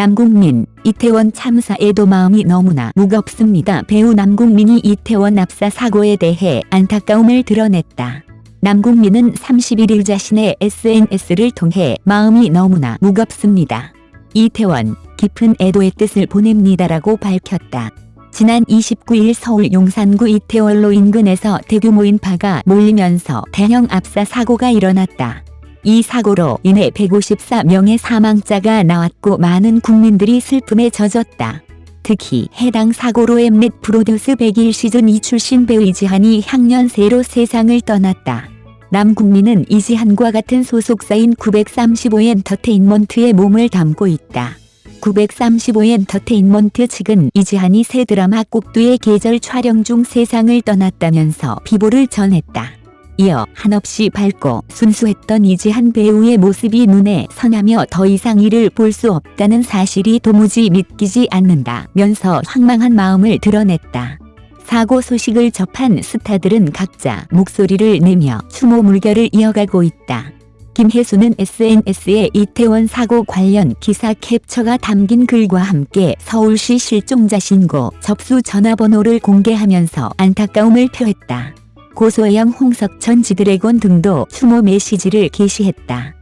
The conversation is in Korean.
남궁민, 이태원 참사에도 마음이 너무나 무겁습니다. 배우 남궁민이 이태원 압사 사고에 대해 안타까움을 드러냈다. 남궁민은 31일 자신의 SNS를 통해 마음이 너무나 무겁습니다. 이태원, 깊은 애도의 뜻을 보냅니다라고 밝혔다. 지난 29일 서울 용산구 이태원로 인근에서 대규모 인파가 몰리면서 대형 압사 사고가 일어났다. 이 사고로 인해 154명의 사망자가 나왔고 많은 국민들이 슬픔에 젖었다. 특히 해당 사고로 엠넷 프로듀스 100일 시즌 2 출신 배우 이지한이 향년새로 세상을 떠났다. 남국민은 이지한과 같은 소속사인 935엔터테인먼트에 몸을 담고 있다. 935엔터테인먼트 측은 이지한이 새 드라마 꼭두의 계절 촬영 중 세상을 떠났다면서 비보를 전했다. 이어 한없이 밝고 순수했던 이지한 배우의 모습이 눈에 선하며 더 이상 이를 볼 수 없다는 사실이 도무지 믿기지 않는다면서 황망한 마음을 드러냈다. 사고 소식을 접한 스타들은 각자 목소리를 내며 추모 물결을 이어가고 있다. 김혜수는 SNS에 이태원 사고 관련 기사 캡처가 담긴 글과 함께 서울시 실종자 신고 접수 전화번호를 공개하면서 안타까움을 표했다. 고소영 홍석천 지드래곤 등도 추모 메시지를 게시했다.